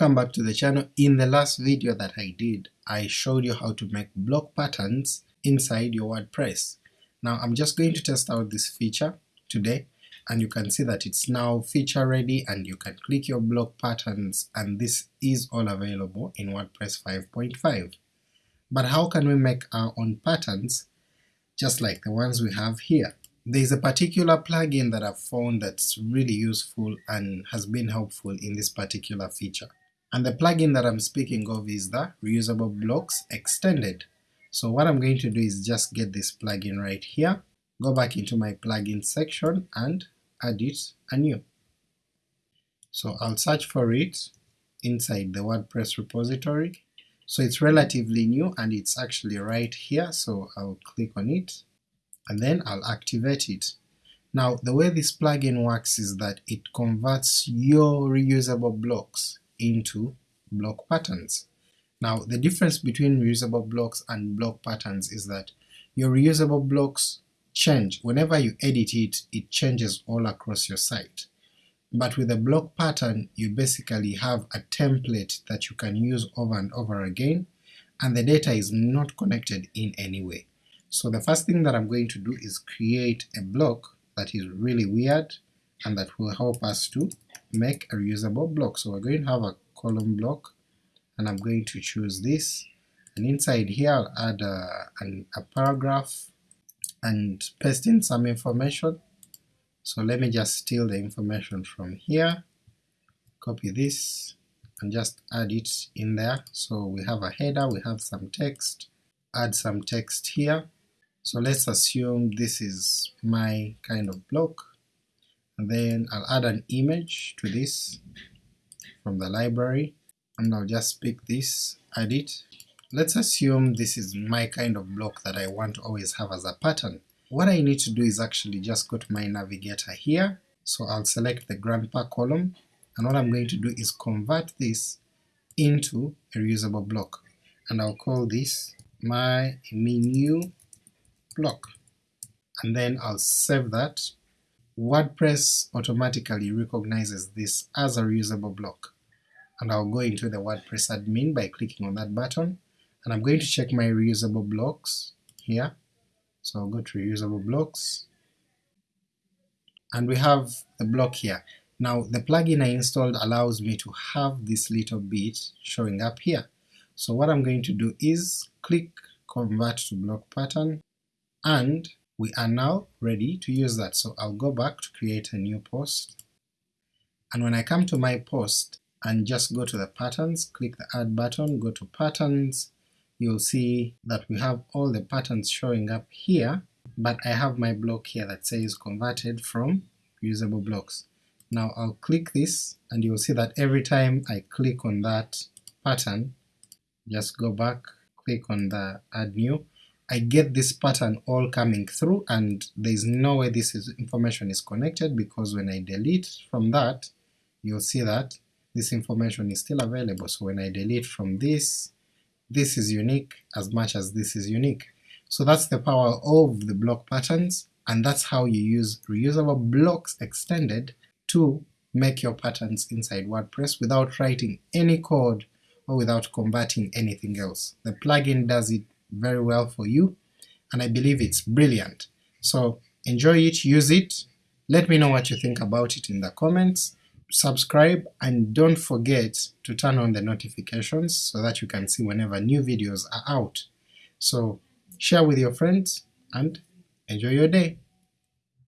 Welcome back to the channel. In the last video that I did, I showed you how to make block patterns inside your WordPress. Now I'm just going to test out this feature today and you can see that it's now feature ready and you can click your block patterns and this is all available in WordPress 5.5. But how can we make our own patterns just like the ones we have here? There's a particular plugin that I've found that's really useful and has been helpful in this particular feature. And the plugin that I'm speaking of is the Reusable Blocks Extended. So what I'm going to do is just get this plugin right here, go back into my plugin section and add it anew. So I'll search for it inside the WordPress repository. So it's relatively new and it's actually right here, so I'll click on it and then I'll activate it. Now the way this plugin works is that it converts your reusable blocks into block patterns. Now the difference between reusable blocks and block patterns is that your reusable blocks change. Whenever you edit it, it changes all across your site. But with a block pattern you basically have a template that you can use over and over again, and the data is not connected in any way. So the first thing that I'm going to do is create a block that is really weird and that will help us to make a reusable block. So we're going to have a column block and I'm going to choose this, and inside here I'll add a, an, a paragraph and paste in some information. So let me just steal the information from here, copy this, and just add it in there. So we have a header, we have some text, add some text here. So let's assume this is my kind of block, and then I'll add an image to this from the library, and I'll just pick this, add it. Let's assume this is my kind of block that I want to always have as a pattern. What I need to do is actually just go to my navigator here, so I'll select the grandpa column, and what I'm going to do is convert this into a reusable block, and I'll call this my menu block, and then I'll save that. WordPress automatically recognizes this as a reusable block, and I'll go into the WordPress admin by clicking on that button, and I'm going to check my reusable blocks here, so I'll go to reusable blocks, and we have the block here. Now the plugin I installed allows me to have this little bit showing up here, so what I'm going to do is click convert to block pattern, and we are now ready to use that, so I'll go back to create a new post, and when I come to my post and just go to the patterns, click the add button, go to patterns, you'll see that we have all the patterns showing up here, but I have my block here that says converted from usable blocks. Now I'll click this and you'll see that every time I click on that pattern, just go back, click on the add new, I get this pattern all coming through and there's no way this is, information is connected because when I delete from that, you'll see that this information is still available, so when I delete from this, this is unique as much as this is unique. So that's the power of the block patterns, and that's how you use reusable blocks extended to make your patterns inside WordPress without writing any code or without converting anything else. The plugin does it very well for you, and I believe it's brilliant. So enjoy it, use it, let me know what you think about it in the comments, subscribe, and don't forget to turn on the notifications so that you can see whenever new videos are out. So share with your friends, and enjoy your day!